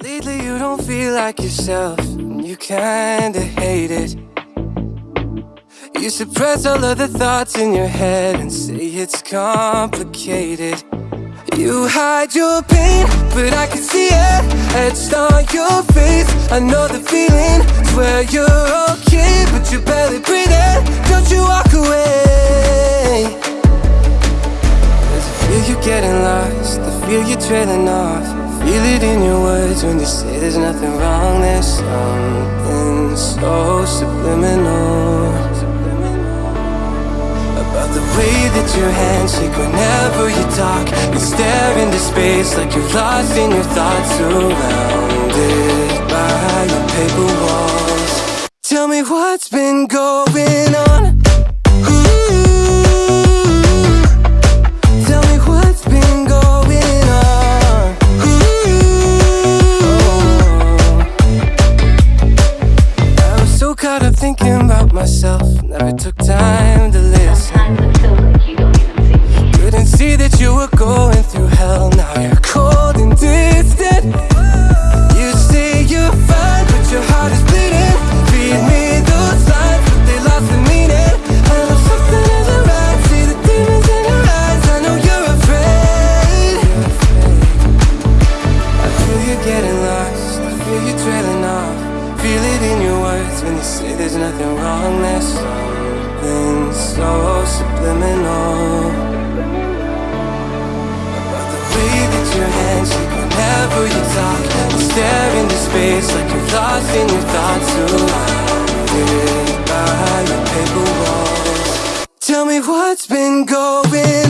Lately you don't feel like yourself, and you kinda hate it. You suppress all of the thoughts in your head and say it's complicated. You hide your pain, but I can see it etched on your face. I know the feeling, swear you're okay, but you're barely breathing. Don't you walk away. Cause I feel you're getting lost, I feel you're trailing off. Feel it in your words when you say there's nothing wrong. There's something so subliminal about the way that your hands shake whenever you talk. You stare into space like you're lost in your thoughts, surrounded by your paper walls. Tell me what's been going on. Thinking about myself, never took time nothing wrong. There's something so subliminal about the way that your hands shake whenever you talk. You stare into space like you're lost in your thoughts, surrounded by your paper walls. Tell me what's been going.